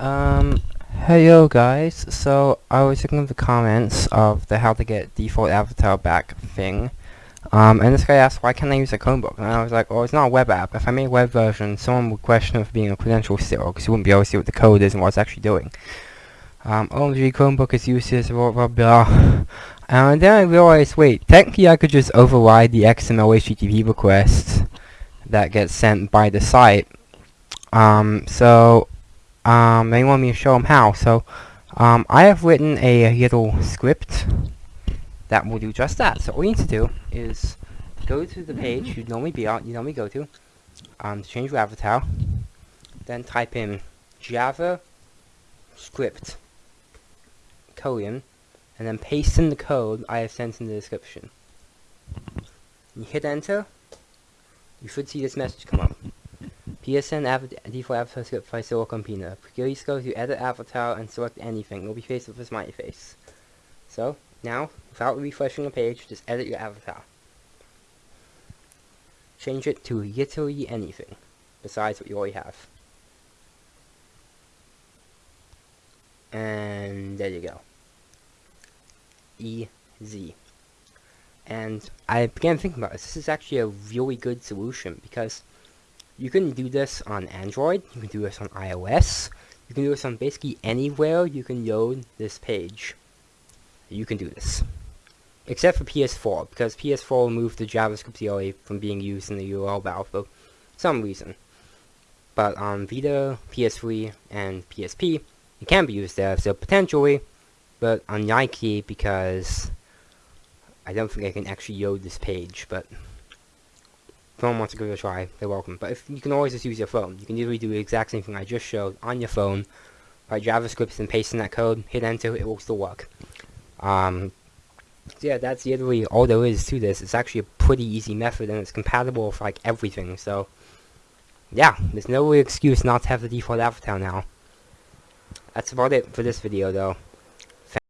Hey yo guys, so I was looking at the comments of the how to get default avatar back thing, um, and this guy asked why can't I use a Chromebook, and I was like, oh it's not a web app, if I made a web version, someone would question it for being a credential stealer, because you wouldn't be able to see what the code is and what it's actually doing. Um, OMG Chromebook is useless, blah blah blah, and then I realized, wait, technically I could just override the XML HTTP request that gets sent by the site, um, so um, they want me to show them how. So, um, I have written a little script that will do just that. So all you need to do is go to the page you normally be on, you normally go to, um, to change your avatar, then type in Java script colon, and then paste in the code I have sent in the description. You hit enter, you should see this message come up. Av default avatar script by Silicon Pina. Please go to edit avatar and select anything. You'll be faced with a smiley face. So, now, without refreshing the page, just edit your avatar. Change it to literally anything, besides what you already have. And there you go. Easy. And I began thinking about this. This is actually a really good solution because you can do this on Android, you can do this on iOS, you can do this on basically anywhere you can load this page. You can do this. Except for PS4, because PS4 removed the JavaScript colon from being used in the URL bar for some reason. But on Vita, PS3, and PSP, it can be used there, so potentially, but on unlikely because I don't think I can actually load this page, but if someone wants to give it a try, they're welcome. But if you can always just use your phone. You can literally do the exact same thing I just showed on your phone. Write JavaScript and paste in that code, hit enter, it will still work. Um, so yeah, that's literally all there is to this. It's actually a pretty easy method and it's compatible with like everything. So yeah, there's no excuse not to have the default avatar now. That's about it for this video though.